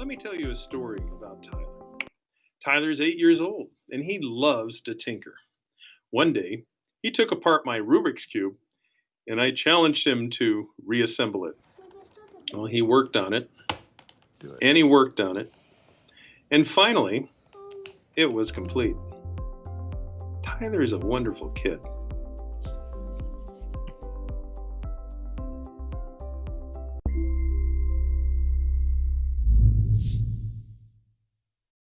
Let me tell you a story about Tyler. Tyler's eight years old and he loves to tinker. One day, he took apart my Rubik's Cube and I challenged him to reassemble it. Well, he worked on it it. and he worked on it. And finally, it was complete. Tyler is a wonderful kid.